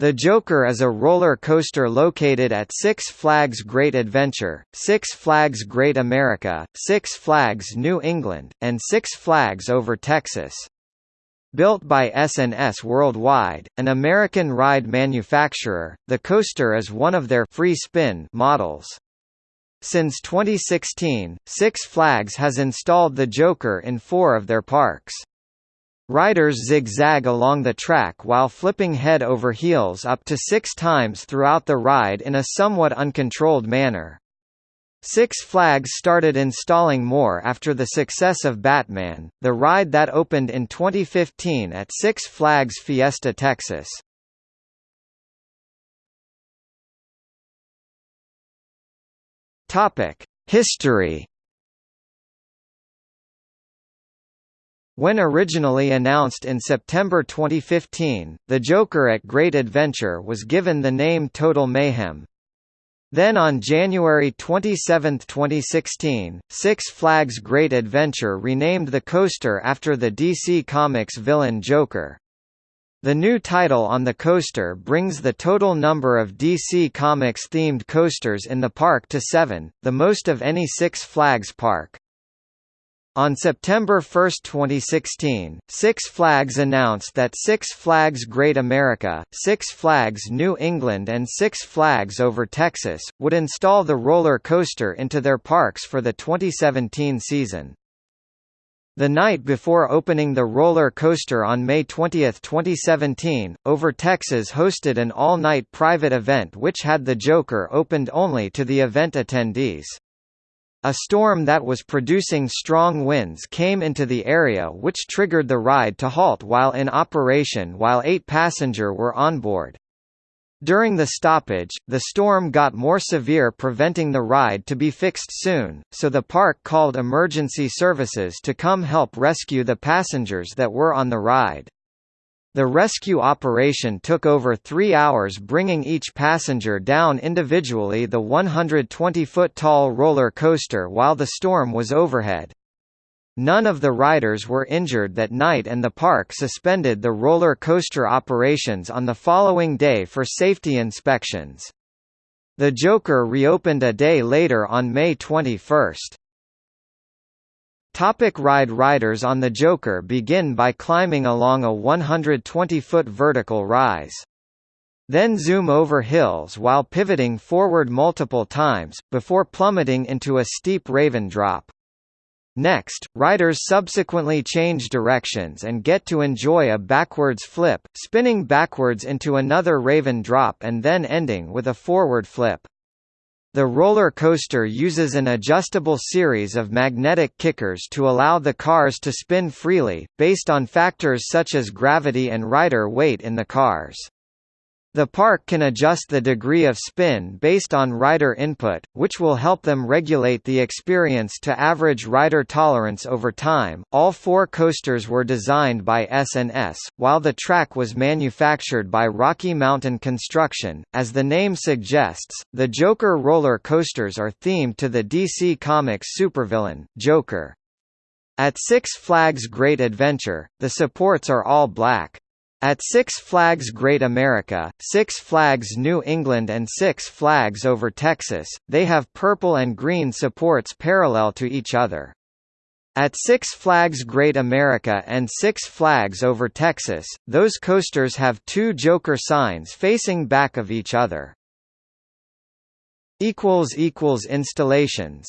The Joker is a roller coaster located at Six Flags Great Adventure, Six Flags Great America, Six Flags New England, and Six Flags Over Texas. Built by S&S Worldwide, an American ride manufacturer, the coaster is one of their free spin models. Since 2016, Six Flags has installed the Joker in four of their parks. Riders zigzag along the track while flipping head over heels up to six times throughout the ride in a somewhat uncontrolled manner. Six Flags started installing more after the success of Batman, the ride that opened in 2015 at Six Flags Fiesta Texas. History When originally announced in September 2015, the Joker at Great Adventure was given the name Total Mayhem. Then on January 27, 2016, Six Flags Great Adventure renamed the coaster after the DC Comics villain Joker. The new title on the coaster brings the total number of DC Comics themed coasters in the park to seven, the most of any Six Flags park. On September 1, 2016, Six Flags announced that Six Flags Great America, Six Flags New England and Six Flags Over Texas, would install the roller coaster into their parks for the 2017 season. The night before opening the roller coaster on May 20, 2017, Over Texas hosted an all-night private event which had the Joker opened only to the event attendees. A storm that was producing strong winds came into the area which triggered the ride to halt while in operation while eight passenger were on board. During the stoppage, the storm got more severe preventing the ride to be fixed soon, so the park called emergency services to come help rescue the passengers that were on the ride. The rescue operation took over three hours bringing each passenger down individually the 120-foot-tall roller coaster while the storm was overhead. None of the riders were injured that night and the park suspended the roller coaster operations on the following day for safety inspections. The Joker reopened a day later on May 21. Topic ride Riders on the Joker begin by climbing along a 120-foot vertical rise. Then zoom over hills while pivoting forward multiple times, before plummeting into a steep Raven drop. Next, riders subsequently change directions and get to enjoy a backwards flip, spinning backwards into another Raven drop and then ending with a forward flip. The roller coaster uses an adjustable series of magnetic kickers to allow the cars to spin freely, based on factors such as gravity and rider weight in the cars. The park can adjust the degree of spin based on rider input, which will help them regulate the experience to average rider tolerance over time. All four coasters were designed by S&S, while the track was manufactured by Rocky Mountain Construction. As the name suggests, the Joker roller coasters are themed to the DC Comics supervillain, Joker. At Six Flags Great Adventure, the supports are all black. At Six Flags Great America, Six Flags New England and Six Flags Over Texas, they have purple and green supports parallel to each other. At Six Flags Great America and Six Flags Over Texas, those coasters have two Joker signs facing back of each other. Installations